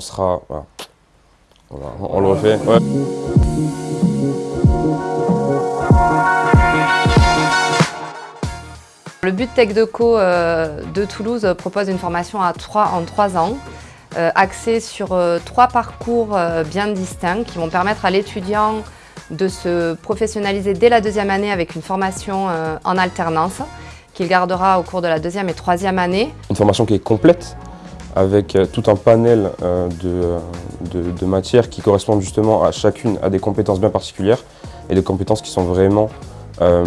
on sera... Voilà. Voilà, on le refait. Ouais. Le but Tech Deco euh, de Toulouse propose une formation à 3, en 3 ans, euh, axée sur euh, trois parcours bien distincts qui vont permettre à l'étudiant de se professionnaliser dès la deuxième année avec une formation en alternance qu'il gardera au cours de la deuxième et troisième année. Une formation qui est complète avec tout un panel de, de, de matières qui correspondent justement à chacune à des compétences bien particulières et des compétences qui sont vraiment euh,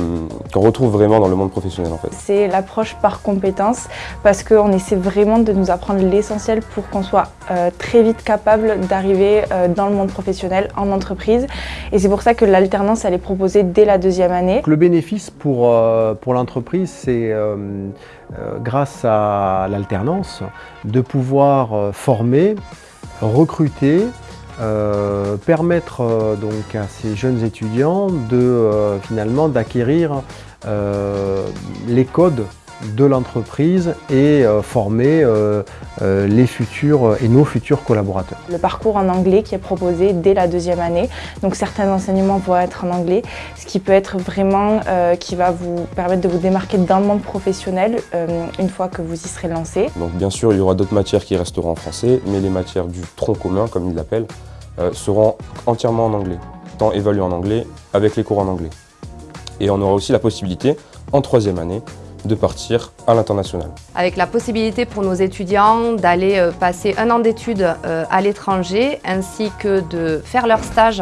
qu'on retrouve vraiment dans le monde professionnel en fait. C'est l'approche par compétence parce qu'on essaie vraiment de nous apprendre l'essentiel pour qu'on soit euh, très vite capable d'arriver euh, dans le monde professionnel, en entreprise. Et c'est pour ça que l'alternance elle est proposée dès la deuxième année. Le bénéfice pour, pour l'entreprise c'est grâce à l'alternance de pouvoir former, recruter, euh, permettre euh, donc à ces jeunes étudiants de euh, finalement d'acquérir les codes de l'entreprise et former les futurs et nos futurs collaborateurs. Le parcours en anglais qui est proposé dès la deuxième année, donc certains enseignements vont être en anglais, ce qui peut être vraiment, qui va vous permettre de vous démarquer dans le monde professionnel une fois que vous y serez lancé. Donc bien sûr, il y aura d'autres matières qui resteront en français, mais les matières du tronc commun, comme ils l'appellent, euh, seront entièrement en anglais, tant évalués en anglais avec les cours en anglais. Et on aura aussi la possibilité, en troisième année, de partir à l'international. Avec la possibilité pour nos étudiants d'aller euh, passer un an d'études euh, à l'étranger, ainsi que de faire leur stage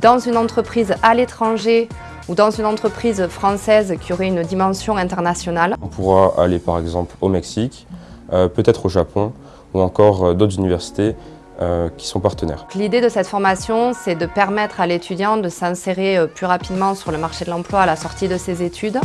dans une entreprise à l'étranger ou dans une entreprise française qui aurait une dimension internationale. On pourra aller par exemple au Mexique, peut-être au Japon ou encore d'autres universités euh, qui sont partenaires. L'idée de cette formation, c'est de permettre à l'étudiant de s'insérer euh, plus rapidement sur le marché de l'emploi à la sortie de ses études.